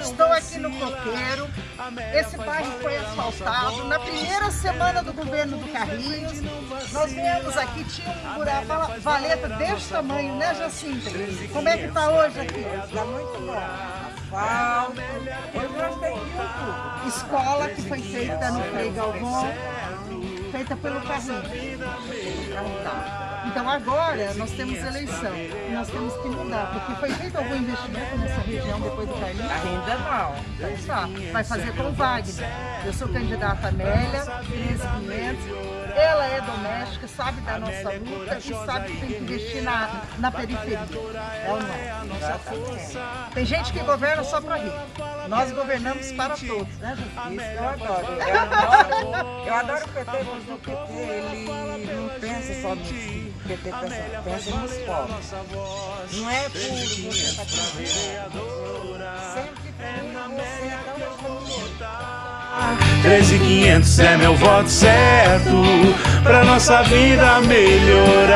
Estou aqui no Coqueiro. Esse bairro foi asfaltado. Na primeira semana do governo do Carlinhos, nós viemos aqui, tinha um uma valeta desse tamanho, né, Jacinta? Como é que está hoje aqui? Está muito bom. Asfalto. Eu gostei. Escola que foi feita no Frei Galvão, feita pelo Carlinhos. Então agora nós temos eleição nós temos que mudar, porque foi feito algum investimento nessa depois do Carlinhos? Ainda não. Então tá, vai fazer com o Wagner. Eu sou candidata Amélia, 13500. Ela é doméstica, sabe da nossa luta e sabe que tem que investir na, na periferia. É ou não? Tem gente que governa só para rico. Nós governamos para todos, né, gente? Isso eu adoro. Eu adoro, eu adoro o PT, porque o PT ele não pensa só nisso. O PT pensa, pensa nos pobres. Não é por você estar 13500 é meu voto certo pra nossa vida melhorar.